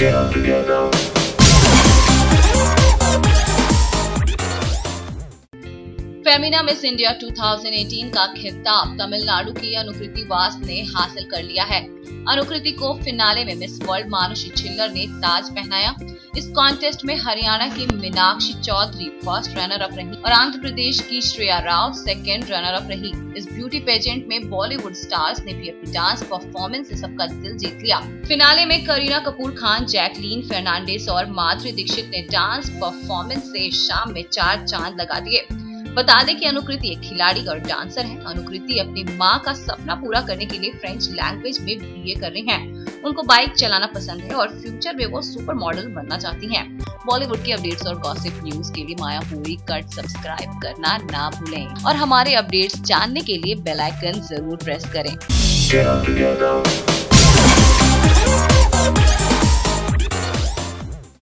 share together. Femina Miss India 2018 का खिताब तमिलनाडु की अनुकृति वास ने हासिल कर लिया है। अनुकृति को फिनाले में मिस वर्ल्ड मानुषी छिल्लर ने ताज पहनाया। इस कॉन्टेस्ट में हरियाणा की Meenakshi Chaudhary first runner up रही और आंध्र प्रदेश की Shreya Rao second runner up रही। इस ब्यूटी पेजेंट में बॉलीवुड स्टार्स ने भी अपनी डांस परफॉर्मेंस से सबका दिल जीत लिया। फिनाले में करीना कपूर खान, जैकलीन फर्नांडिस और माधुरी दीक्षित ने डांस परफॉर्मेंस से शाम में चार चाँद लगा दिए। बता दें कि अनुकृति एक खिलाड़ी और डांसर है अनुकृति अपनी माँ का सपना पूरा करने के लिए फ्रेंच लैंग्वेज में बीए कर रही हैं। उनको बाइक चलाना पसंद है और फ्यूचर में वो सुपर मॉडल बनना चाहती हैं। बॉलीवुड की अपडेट्स और गॉसिप न्यूज़ के लिए माया पूरी कट सब्सक्राइब करना ना भूलें और हमारे अपडेट्स जानने के लिए बेल आइकन ज़रूर प्रेस करें